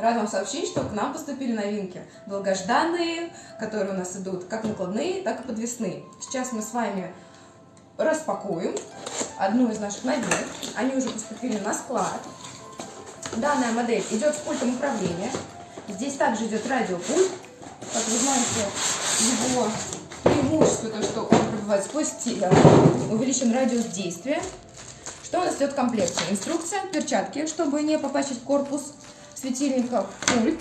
Рад вам сообщить, что к нам поступили новинки. Долгожданные, которые у нас идут как накладные, так и подвесные. Сейчас мы с вами распакуем одну из наших новинок. Они уже поступили на склад. Данная модель идет с пультом управления. Здесь также идет радиопульт. Как вы знаете, его преимущество, то, что он пробивает сквозь тигр, увеличен радиус действия. Что у нас идет в комплекте? Инструкция, перчатки, чтобы не попачить корпус светильника, пульт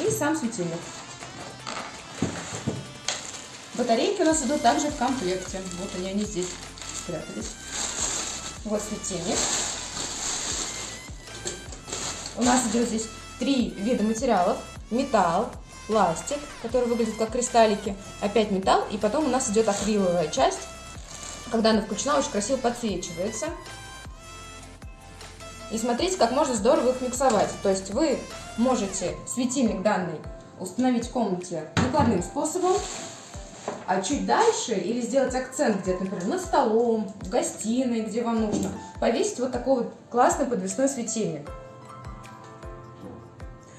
и сам светильник. Батарейки у нас идут также в комплекте. Вот они, они здесь спрятались. Вот светильник. У нас идет здесь три вида материалов. Металл, пластик, который выглядит как кристаллики, опять металл, и потом у нас идет акриловая часть. Когда она включена, очень красиво подсвечивается. И смотрите, как можно здорово их миксовать. То есть вы можете светильник данный установить в комнате накладным способом, а чуть дальше или сделать акцент где-то, например, над столом, в гостиной, где вам нужно, повесить вот такой вот классный подвесной светильник.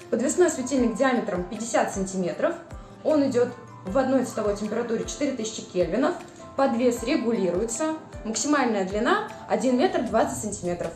Подвесной светильник диаметром 50 сантиметров. Он идет в одной цветовой температуре 4000 кельвинов. Подвес регулируется. Максимальная длина 1 метр 20 сантиметров.